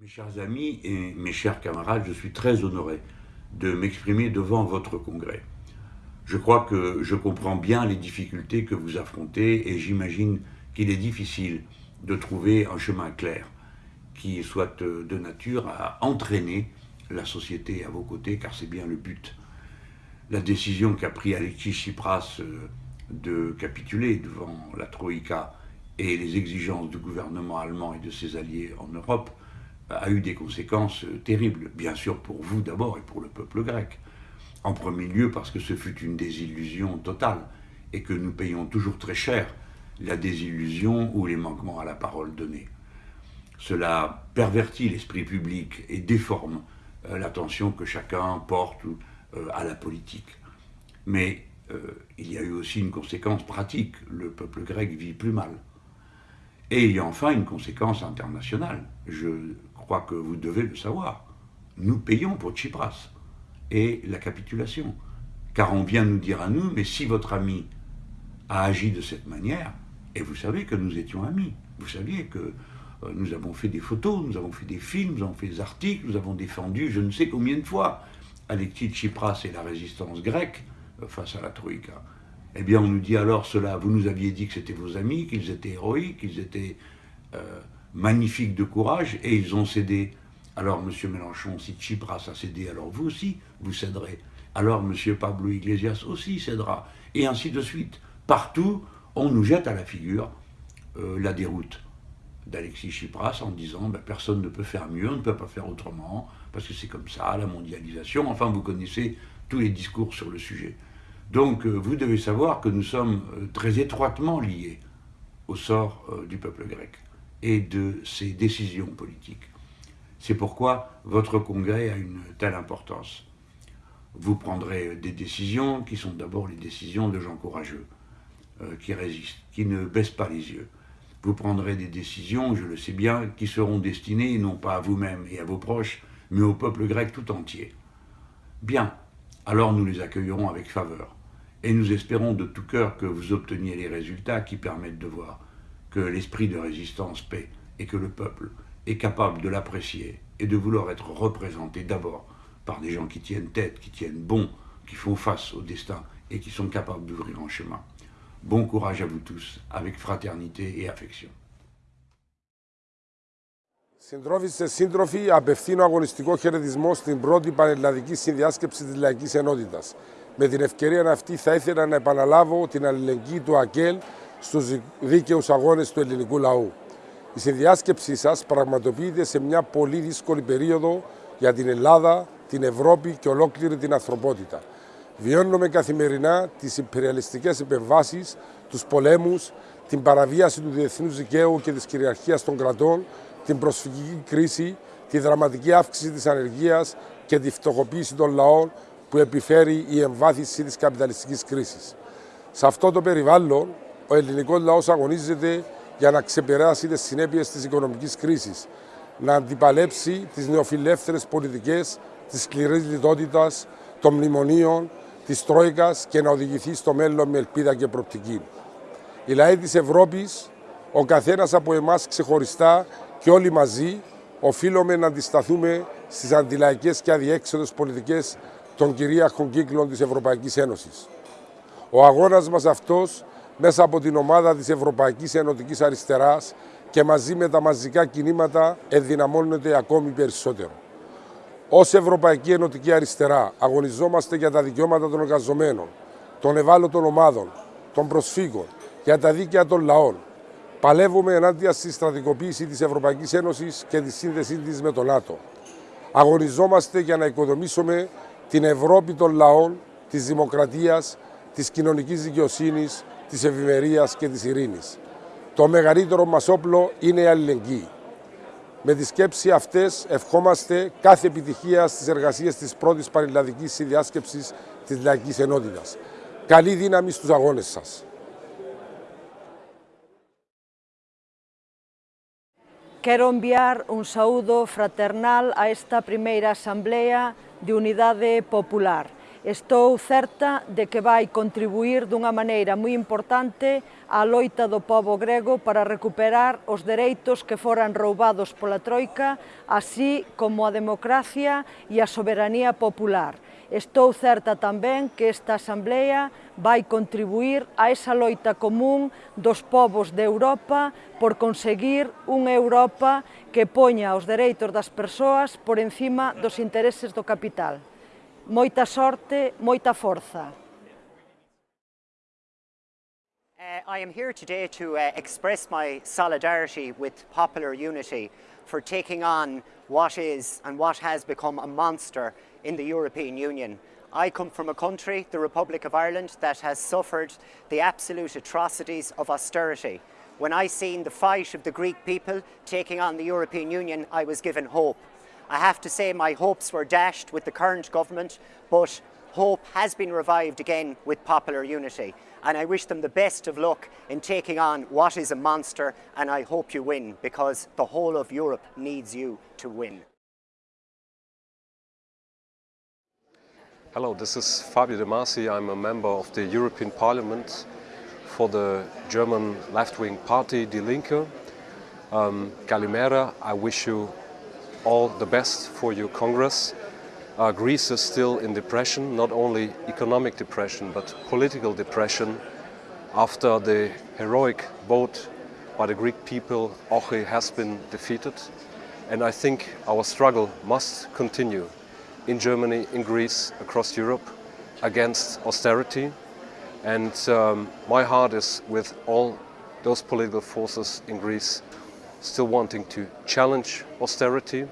Mes chers amis et mes chers camarades, je suis très honoré de m'exprimer devant votre congrès. Je crois que je comprends bien les difficultés que vous affrontez et j'imagine qu'il est difficile de trouver un chemin clair qui soit de nature à entraîner la société à vos côtés, car c'est bien le but. La décision qu'a pris Alexis Tsipras euh, de capituler devant la Troïka et les exigences du gouvernement allemand et de ses alliés en Europe a eu des conséquences terribles, bien sûr pour vous d'abord et pour le peuple grec. En premier lieu parce que ce fut une désillusion totale et que nous payons toujours très cher la désillusion ou les manquements à la parole donnée. Cela pervertit l'esprit public et déforme euh, l'attention que chacun porte euh, à la politique. Mais euh, il y a eu aussi une conséquence pratique. Le peuple grec vit plus mal. Et il y a enfin une conséquence internationale. Je crois que vous devez le savoir. Nous payons pour Tsipras et la capitulation. Car on vient nous dire à nous, mais si votre ami a agi de cette manière, et vous savez que nous étions amis, vous saviez que euh, nous avons fait des photos, nous avons fait des films, nous avons fait des articles, nous avons défendu je ne sais combien de fois Alexis Tsipras et la résistance grecque euh, face à la Troïka. Eh bien, on nous dit alors cela, vous nous aviez dit que c'était vos amis, qu'ils étaient héroïques, qu'ils étaient euh, magnifiques de courage, et ils ont cédé. Alors, M. Mélenchon, si Tsipras a cédé, alors vous aussi, vous céderez. Alors, M. Pablo Iglesias aussi cédera. Et ainsi de suite. Partout, on nous jette à la figure euh, la déroute d'Alexis Tsipras en disant ben, personne ne peut faire mieux, on ne peut pas faire autrement, parce que c'est comme ça, la mondialisation. Enfin, vous connaissez tous les discours sur le sujet. Donc euh, vous devez savoir que nous sommes euh, très étroitement liés au sort euh, du peuple grec et de ses décisions politiques. C'est pourquoi votre congrès a une telle importance. Vous prendrez des décisions qui sont d'abord les décisions de gens courageux, qui résistent, qui ne baissent pas les yeux. Vous prendrez des décisions, je le sais bien, qui seront destinées non pas à vous-même et à vos proches, mais au peuple grec tout entier. Bien, alors nous les accueillerons avec faveur. Et nous espérons de tout cœur que vous obteniez les résultats qui permettent de voir que l'esprit de résistance paie et que le peuple est capable de l'apprécier et de vouloir être représenté d'abord par des gens qui tiennent tête, qui tiennent bon, qui font face au destin et qui sont capables d'ouvrir un chemin. Bon courage à vous tous, avec fraternité et affection. Συντρόφοι σύντροφοι, απευθύνω αγωνιστικό χαιρετισμό στην πρώτη πανελλαδική συνδιάσκεψη της Λαϊκής Ενότητας. Με την ευκαιρία αυτή θα ήθελα να επαναλάβω την αλληλεγγύη του ΑΚΕΛ στους δίκαιους αγώνες του ελληνικού λαού. Η συνδιάσκεψή σας πραγματοποιείται σε μια πολύ δύσκολη περίοδο για την Ελλάδα, την Ευρώπη και ολόκληρη την ανθρωπότητα. Βιώνουμε καθημερινά τις υπεριαλιστικές επεμβάσεις, τους πολέμους, την παραβίαση του διεθνούς δικαίου και της κυριαρχίας των κρατών, την προσφυγική κρίση, τη δραματική αύξηση της ανεργίας και τη φτωχοποίηση των λαών που επιφέρει η εμβάθυνση της καπιταλιστικής κρίσης. Σε αυτό το περιβάλλον, ο ελληνικός λαός αγωνίζεται για να ξεπεράσει τις συνέπειες της οικονομικής κρίσης, να αντιπαλέψει τις νεοφιλεύθερες πολιτικές της σκληρής λιτότητας, των μνημονίων, της Τρόικας και να οδηγηθεί στο μέλλον με ελπίδα και προπτική. Οι λαοί της Ευρώπης, ο καθένας από εμάς ξεχωριστά και όλοι μαζί, οφείλουμε να αντισταθούμε στις αντιλαϊκές και αδιέξοδες πολιτικές των κυρίαρχων κύκλων της Ευρωπαϊκής Ένωσης. Ο αγώνας μας αυτός, μέσα από την ομάδα της Ευρωπαϊκής Ενωτικής Αριστεράς και μαζί με τα μαζικά κινήματα, ενδυναμώνεται ακόμη περισσότερο. Ω Ευρωπαϊκή Ενωτική Αριστερά, αγωνιζόμαστε για τα δικαιώματα των εργαζομένων, των ευάλωτων ομάδων, των προσφύγων, για τα δίκαια των λαών. Παλεύουμε ενάντια στη στρατικοποίηση της Ευρωπαϊκής Ένωσης και τη σύνδεσή της με το ΝΑΤΟ. Αγωνιζόμαστε για να οικοδομήσουμε την Ευρώπη των λαών, της δημοκρατίας, της κοινωνικής δικαιοσύνης, της ευημερίας και της ειρήνης. Το μεγαλύτερο μας όπλο είναι η αλληλεγγύη. Με τις σκέψεις αυτές ευχόμαστε κάθε επιτυχία στις εργασίες της πρώτης πανελλαδικής συνδιάσκεψης της Λαϊκής Ενότητας. Καλή δύναμη στους αγώνες σας. Quero enviar un saúdo fraternal a esta primeira Asamblea de unidade popular. Estou certa de que vai contribuir dunha maneira moi importante á loita do povo grego para recuperar os dereitos que foran roubados pola Troika, así como a democracia e a soberanía popular. Estou certa tamén que esta Asamblea vai contribuir a esa loita común dos povos de Europa por conseguir unha Europa que poña os dereitos das persoas por encima dos intereses do capital. Moita sorte, moita forza. Uh, I am here today to uh, express my solidarity with popular unity for taking on what is and what has become a monster in the European Union. I come from a country, the Republic of Ireland, that has suffered the absolute atrocities of austerity. When I seen the fight of the Greek people taking on the European Union, I was given hope. I have to say my hopes were dashed with the current government, but hope has been revived again with popular unity. And I wish them the best of luck in taking on what is a monster, and I hope you win, because the whole of Europe needs you to win. Hello, this is Fabio De Masi. I'm a member of the European Parliament for the German left-wing party Die Linke. Um, Galimera, I wish you all the best for your Congress. Uh, Greece is still in depression, not only economic depression, but political depression. After the heroic vote by the Greek people, Oche has been defeated. And I think our struggle must continue in Germany, in Greece, across Europe, against austerity. And um, my heart is with all those political forces in Greece still wanting to challenge austerity.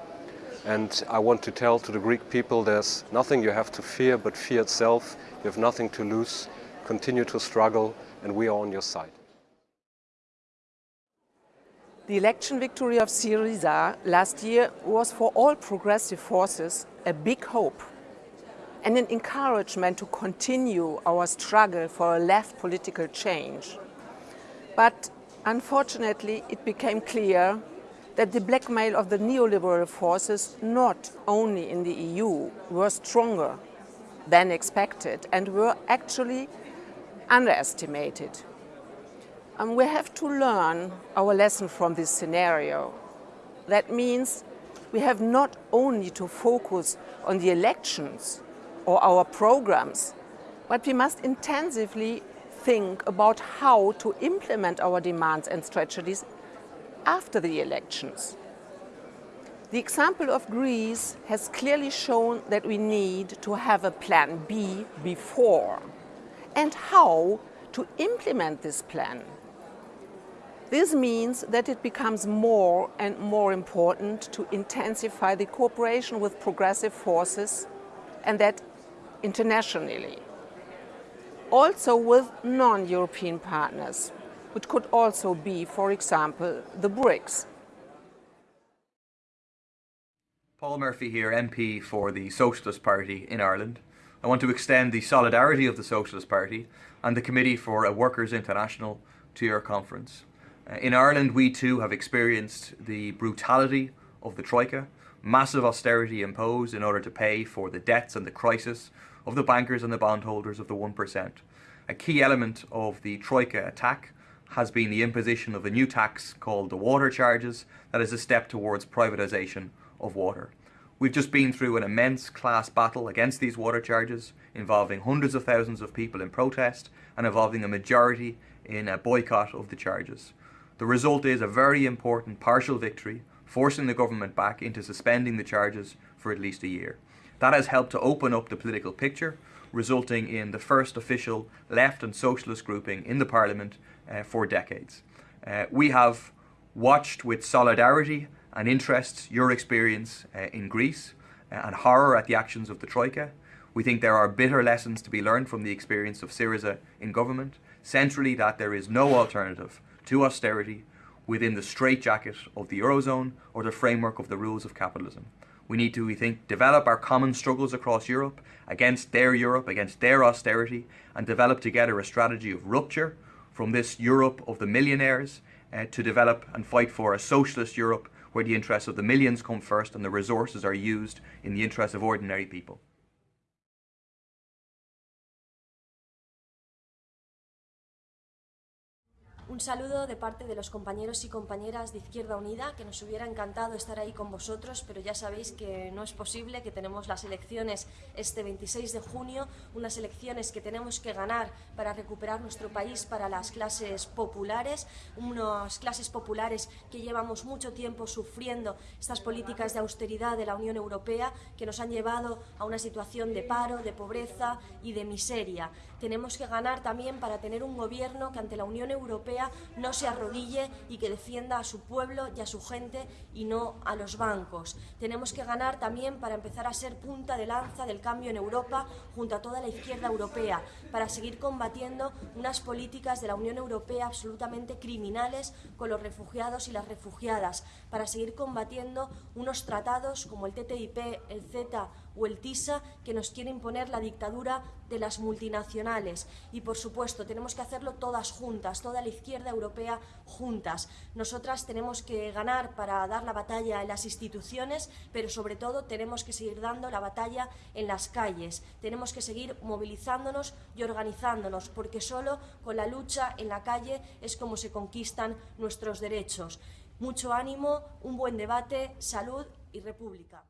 And I want to tell to the Greek people there's nothing you have to fear but fear itself. You have nothing to lose. Continue to struggle and we are on your side. The election victory of Syriza last year was for all progressive forces a big hope and an encouragement to continue our struggle for a left political change. But Unfortunately, it became clear that the blackmail of the neoliberal forces, not only in the EU, were stronger than expected and were actually underestimated. And we have to learn our lesson from this scenario. That means we have not only to focus on the elections or our programs, but we must intensively think about how to implement our demands and strategies after the elections. The example of Greece has clearly shown that we need to have a plan B before and how to implement this plan. This means that it becomes more and more important to intensify the cooperation with progressive forces and that internationally also with non-European partners, which could also be, for example, the BRICS. Paul Murphy here, MP for the Socialist Party in Ireland. I want to extend the solidarity of the Socialist Party and the Committee for a Workers' International to your conference. Uh, in Ireland, we too have experienced the brutality of the Troika, massive austerity imposed in order to pay for the debts and the crisis of the bankers and the bondholders of the 1%. A key element of the Troika attack has been the imposition of a new tax called the water charges that is a step towards privatisation of water. We've just been through an immense class battle against these water charges involving hundreds of thousands of people in protest and involving a majority in a boycott of the charges. The result is a very important partial victory, forcing the government back into suspending the charges for at least a year. That has helped to open up the political picture, resulting in the first official left and socialist grouping in the parliament uh, for decades. Uh, we have watched with solidarity and interest your experience uh, in Greece uh, and horror at the actions of the Troika. We think there are bitter lessons to be learned from the experience of Syriza in government, centrally that there is no alternative to austerity within the straitjacket of the Eurozone or the framework of the rules of capitalism. We need to, we think, develop our common struggles across Europe against their Europe, against their austerity, and develop together a strategy of rupture from this Europe of the millionaires uh, to develop and fight for a socialist Europe where the interests of the millions come first and the resources are used in the interests of ordinary people. Un saludo de parte de los compañeros y compañeras de Izquierda Unida, que nos hubiera encantado estar ahí con vosotros, pero ya sabéis que no es posible, que tenemos las elecciones este 26 de junio, unas elecciones que tenemos que ganar para recuperar nuestro país para las clases populares, unas clases populares que llevamos mucho tiempo sufriendo estas políticas de austeridad de la Unión Europea que nos han llevado a una situación de paro, de pobreza y de miseria. Tenemos que ganar también para tener un gobierno que ante la Unión Europea no se arrodille y que defienda a su pueblo y a su gente y no a los bancos. Tenemos que ganar también para empezar a ser punta de lanza del cambio en Europa junto a toda la izquierda europea, para seguir combatiendo unas políticas de la Unión Europea absolutamente criminales con los refugiados y las refugiadas, para seguir combatiendo unos tratados como el TTIP, el CETA o el TISA que nos quiere imponer la dictadura de las multinacionales. Y por supuesto, tenemos que hacerlo todas juntas, toda la izquierda europea juntas. Nosotras tenemos que ganar para dar la batalla en las instituciones, pero sobre todo tenemos que seguir dando la batalla en las calles. Tenemos que seguir movilizándonos y organizándonos, porque solo con la lucha en la calle es como se conquistan nuestros derechos. Mucho ánimo, un buen debate, salud y república.